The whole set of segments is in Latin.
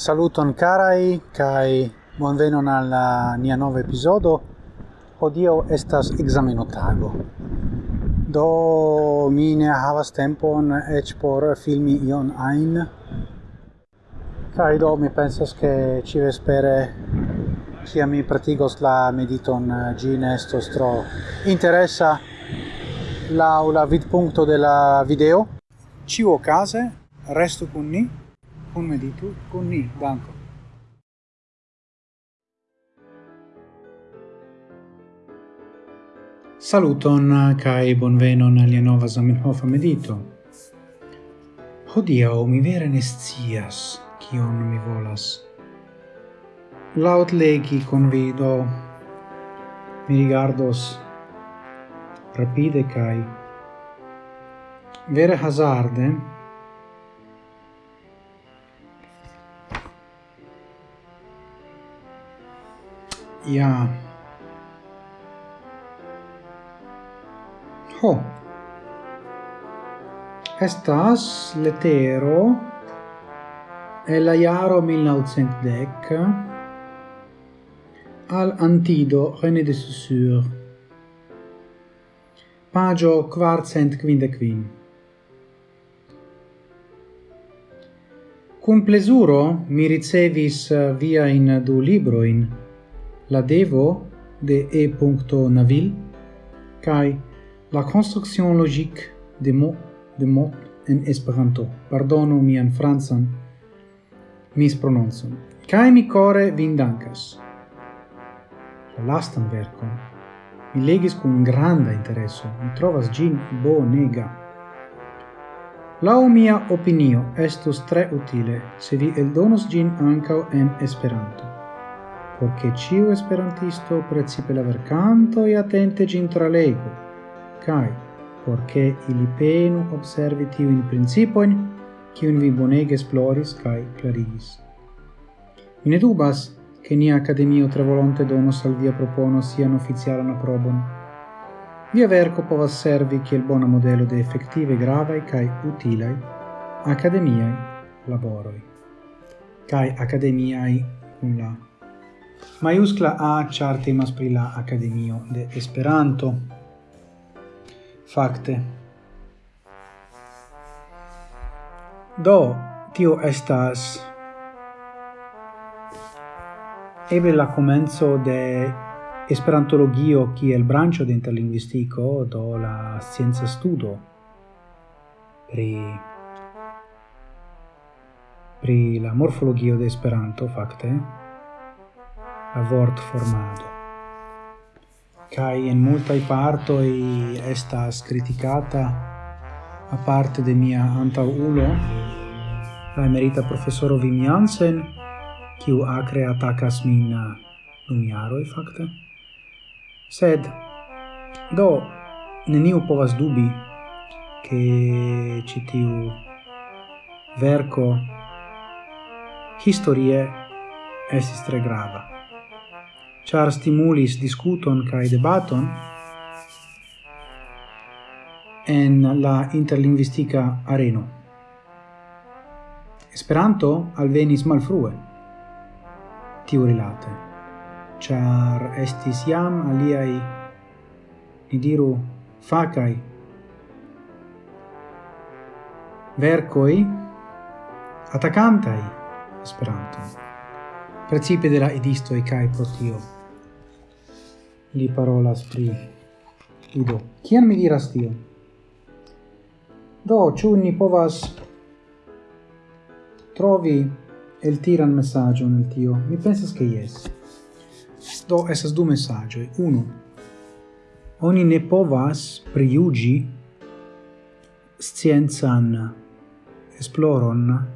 Saluton carai, kai bonvenon al nia nova episodo. Odio estas examenotago. Do mi ne havas tempon ec por filmi ion ein. Kai do mi pensas che ci vespere cia mi pratigos la mediton gin estos tro interessa laula vidpunkto de la video. Ciu case resto con ni, Kun meditu, kun ni, danko Saluton kai bonvenon al nova Zamenhof medito. Hodiaŭ mi vere ne scias kion mi volas. Laut legi convido mi rigardos rapide kai vere hazarde Ja. Ho. Estas letero e la iaro 1910 al antido René de Saussure. Pagio quarcent quindecvin. Cum plesuro mi ricevis eh, via in du libroin, la devo de E. Naville kai la construction logique de mot de mot en Esperanto. Pardonu mian francan misprononcon. Kai mi core vin dankas. La lastan verkon mi legis kun granda intereso. Mi trovas gin bonega. Lau mia opinio estus tre utile se vi eldonos gin ancao en Esperanto por che ciu esperantisto precipe la vercanto e attente gin tralegu, cae, por che ili penu observi tiuin principoin, cium vi bonege esploris cae clarigis. Mi ne dubas che nia Academio tre volonte donos al via propono sian officialan aprobon. Via verco povas servi kiel bona modelo de effettive gravae cae utilai academiae laboroi. Cae academiae cum la Maiuscla A char temas pri la Akademio de Esperanto. Fakte. Do, tio estas eble la comenzo de Esperantologio kiel branĉo de interlingvistiko, do la scienza studo pri pri la morfologio de Esperanto fakte a vort formado. multa en parto i estas criticata a parte de mia antaulo, la emerita professoro Wim Jansen, kiu acre atacas min dum i fakte. Sed do neniu povas dubi che citiu verco historie esis tre grava char stimulis discuton cae debaton en la interlingvistika areno. Esperanto alvenis malfrue tiu rilate, char estis iam aliai, ni diru, facai vercoi atacantai Esperanto precipe de la e kai pro tio. Li parolas pri Ido. kian mi diras tio? Do, ciu ni povas trovi el tiran messaggio nel tio? Mi pensas che yes. Do, esas du messaggio. Uno, oni ne povas priugi scienzan esploron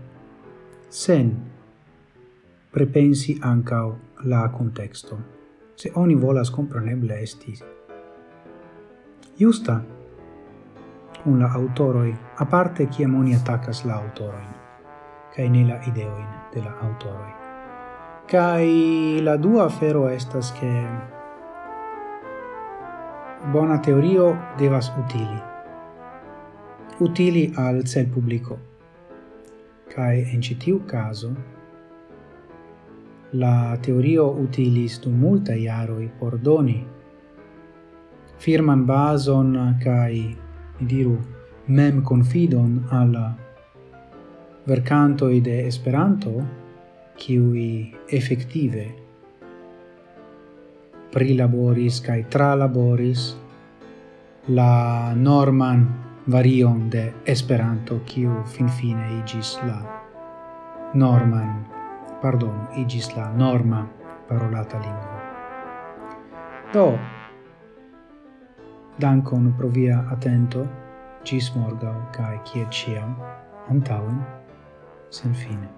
sen prepensi ancao la contexto, se oni volas compreneble esti. Justa, un la autoroi, a parte ciam oni attacas la autoroin, cae ne la ideoin de la autoroi. Cae la dua afero estas che bona teorio devas utili, utili al cel publico, cae in citiu caso, la teorio utilis dum multa iaroi por doni firman bason kai mi diru mem confidon al vercanto de Esperanto qui effettive prilaboris kai tralaboris la norman varion de Esperanto kiu finfine igis la norman pardon, igis la norma parolata lingua. Do, dankon pro via atento, gis morgau, cae cie ciam, antauen, sen fine.